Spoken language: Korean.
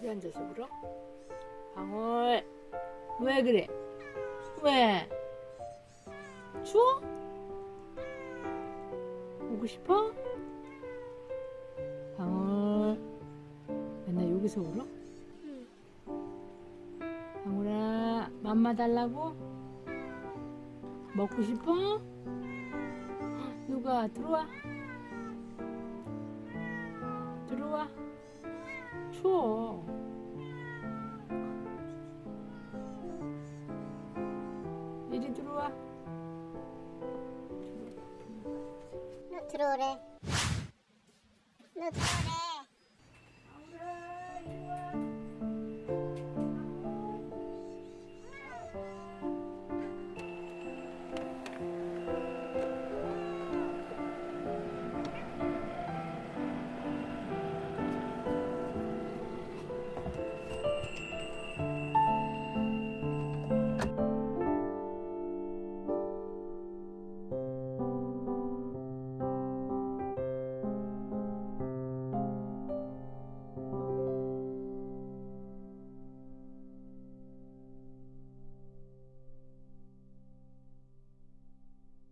여기 앉아서 울어? 방울 왜 그래? 왜? 추워? 오고 싶어? 방울 맨날 여기서 울어? 방울아 맘마 달라고? 먹고 싶어? 누가 들어와 들어와 추워 이리 들어와 너 들어오래. 너 들어오래.